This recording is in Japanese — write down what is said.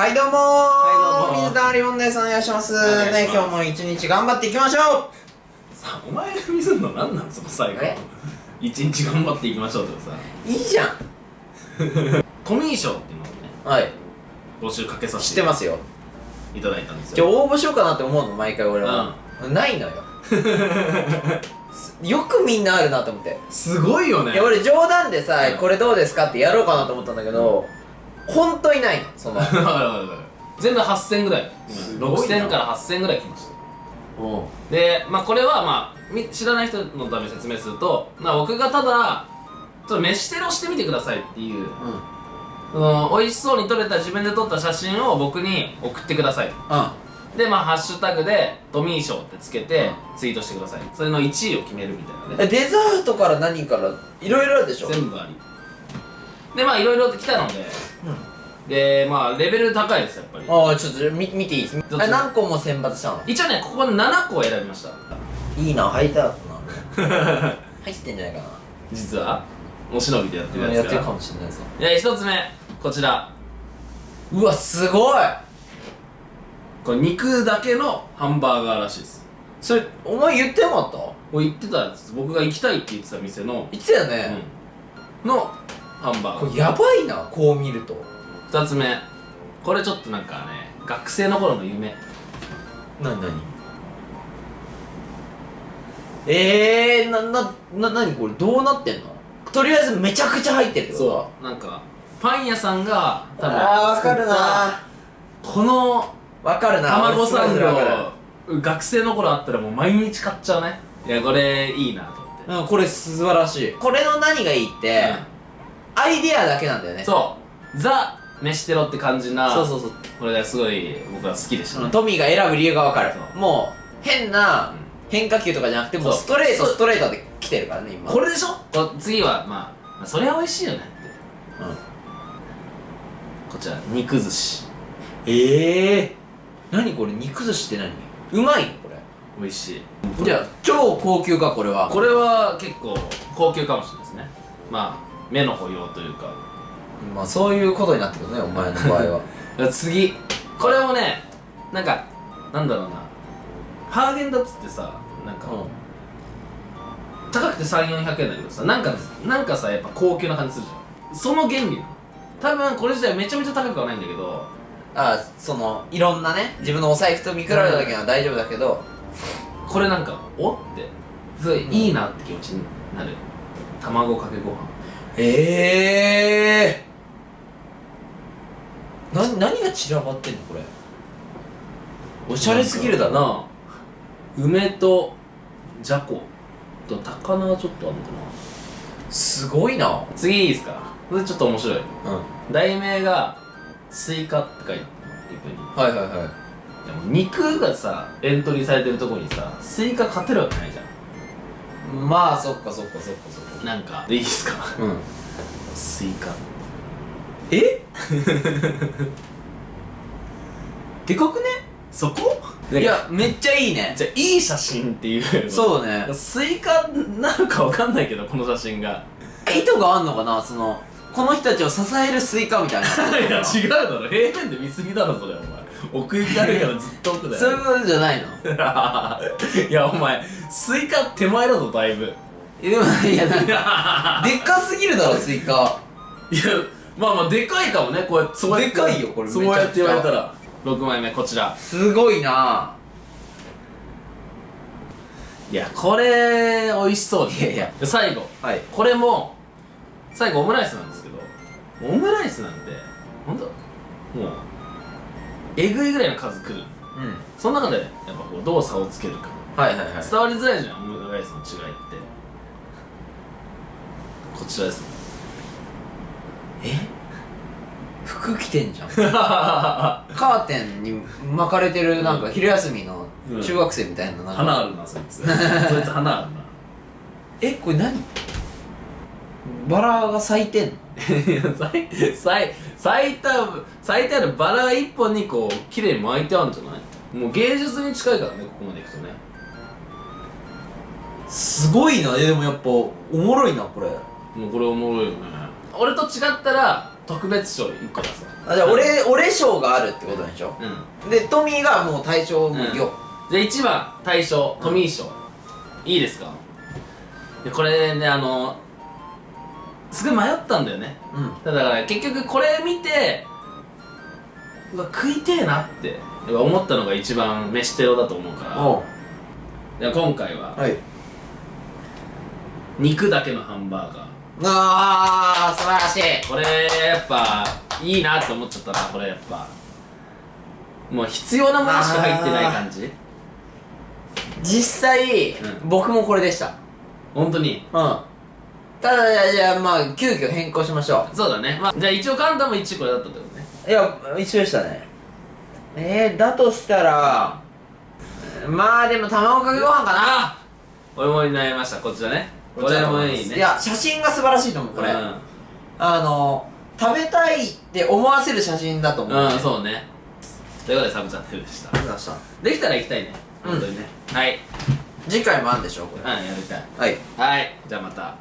はいどうもー。はいどうも水溜りボンです。お願いします。ね今日も一日頑張っていきましょさあお前が見せるの何なんその最後。え？一日頑張っていきましょうとかさ。ういいじゃん。トミー賞っていうのをねはい。募集かけさ知せてってますよ。いただいたんですよ。じゃあ応募しようかなって思うの？毎回俺は、ないのよ。よくみんなあるなと思って。すごいよね。いや俺冗談でさ、うん。これどうですかってやろうかなと思ったんだけど、ほんといないのその。全部8000ぐらい。すごいな。6000から8000ぐらい来ました。う。んでまあこれはまあみ知らない人のために説明すると、まあ、僕がただちょっと飯テロしてみてくださいっていうその美味しそうに撮れた自分で撮った写真を僕に送ってください。でまあハッシュタグで「トミー賞」ってつけてツイートしてください。それの1位を決めるみたいなね。えデザートから何からいろいろあるでしょ？全部ありでまあいろいろと来たので。でまあレベル高いですやっぱり。ああちょっとみ見ていいです。どっちあ何個も選抜したの？一応ねここで7個選びました。いいな履いたな。入ってんじゃないかな。実はお忍びでやってるやつが。やってるかもしれないぞ。で一つ目こちら。うわすごい！これ肉だけのハンバーガーらしいです。それお前言ってなかった？言ってたやつ。僕が行きたいって言ってた店の、言ってたよね、うん、のハンバーこれやばいなこう見ると。二つ目。これちょっとなんかね学生の頃の夢。なになにえー、な、な、な、なにこれ？どうなってんの？とりあえずめちゃくちゃ入ってるってこと？そう。なんかパン屋さんが多分あーわかるな。このわかるな。卵サンド学生の頃あったらもう毎日買っちゃうね。いやこれいいなと思って。るうんこれ素晴らしい。これの何がいいって、アイディアだけなんだよね。そう。ザ・飯テロって感じなそうそうそう。これがすごい僕は好きでしたね。トミーが選ぶ理由がわかる。もう変な変化球とかじゃなくてもうストレートストレートで来てるからね今。これでしょ？こ次はまあまあそれは美味しいよね。ってうん。こちら肉寿司。ええー、何これ肉寿司って何？うまい？のこれ。美味しい。じゃあ超高級かこれは。これは結構高級かもしれないですね。まあ目の保養というか。まあそういうことになってくるねお前の場合は。次。これもねなんかなんだろうな。ハーゲンダッツってさなんか、高くて3400円だけどさなんかなんかさやっぱ高級な感じするじゃん。その原理多分これ自体めちゃめちゃ高くはないんだけど。あそのいろんなね自分のお財布と見比べた時は大丈夫だけど。これなんかおって。すごいいいなって気持ちになる。卵かけご飯ええー、な何が散らばってんのこれ？おしゃれすぎるだな。な梅とじゃこと高菜はちょっとあるのかすごいな。な次いいですか？これちょっと面白い。うん。題名がスイカって書いてはいはいはい。でも肉がさエントリーされてるとこにさスイカ勝てるわけないじゃまあそっかそっかそっかそっか。んなんかでいいですか？うん。スイカ。え？でかくね？そこ？い。やめっちゃいいね。じゃあいい写真っていう。うそうね。スイカなのかわかんないけどこの写真が。意図があんのかな？そのこの人たちを支えるスイカみたいな。いや違うだろ。平面で見すぎだろそれお前奥行きあるからずっと奥だよそういうことじゃないの？いやお前スイカ手前だぞだいぶ。でもいやなんか でっかすぎるだろスイカ。いやまあまあでかいかもねこうやってそうやってでかいよこれそうやって言われたら。6枚目こちら。すごいな。いやこれ美味しそう。いやいや。で最後。はい。これも最後オムライスなんですけど。オムライスなんてほんと？もうえぐいぐらいの数来る。うん。その中でやっぱこうどう差をつけるか。はいはいはい。伝わりづらいじゃんオムライスの違いって。こちらです。ねえ？服着てんじゃん。カーテンに巻かれてるなんか昼休みのうん。中学生みたいななんか。花あるなそいつ。そいつ花あるな。えこれ何？バラが咲いてんの？いや咲い咲い咲いた咲いてあるバラ一本にこう綺麗に巻いてあるんじゃない？もう芸術に近いからねここまでいくとね。すごいな。えでもやっぱおもろいなこれ。もうこれおもろいよね。俺と違ったら特別賞1個出すわあじゃあ俺俺賞があるってことでしょ？うん。でトミーがもう対象無料、じゃあ1番大賞トミー賞、いいですか？でこれねあのすごい迷ったんだよね。うん。だから結局これ見てうわ食いてえなって思ったのが一番飯テロだと思うから。今回ははい。肉だけのハンバーガー。あー素晴らしい。これやっぱいいなって思っちゃったなこれやっぱ。もう必要なものしか入ってない感じ。実際、うん。僕もこれでした。本当に？うんただじゃあじゃあまあ急遽変更しましょそうだね、まあ、じゃあ一応カンタも1これだったってことねういや一緒でしたねえー、だとしたらまあでも卵かけご飯かなあ俺も悩みましたこちらねこれもいいねいや写真が素晴らしいと思うこれ、うんあの食べたいって思わせる写真だと思う、うん、そうね。ということで、サブチャンネルでした。ありがとうございましできたら行きたいね。うん本当にね。はい。た次回もあるんでしょこれうん、やりたい。はいはい。じゃあまた。